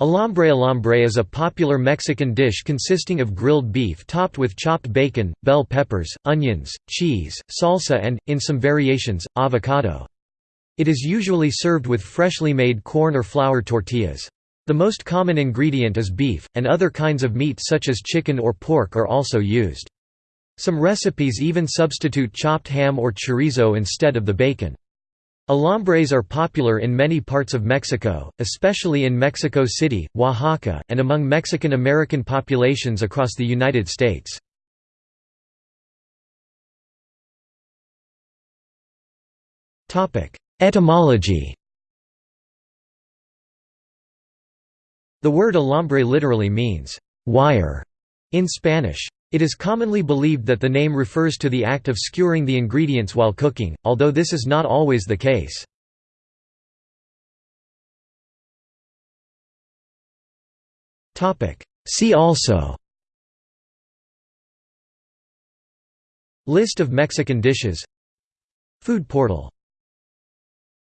Alambre Alambre is a popular Mexican dish consisting of grilled beef topped with chopped bacon, bell peppers, onions, cheese, salsa and, in some variations, avocado. It is usually served with freshly made corn or flour tortillas. The most common ingredient is beef, and other kinds of meat such as chicken or pork are also used. Some recipes even substitute chopped ham or chorizo instead of the bacon. Alambres are popular in many parts of Mexico, especially in Mexico City, Oaxaca, and among Mexican-American populations across the United States. Etymology The word alambre literally means, «wire» in Spanish. It is commonly believed that the name refers to the act of skewering the ingredients while cooking, although this is not always the case. See also List of Mexican dishes Food portal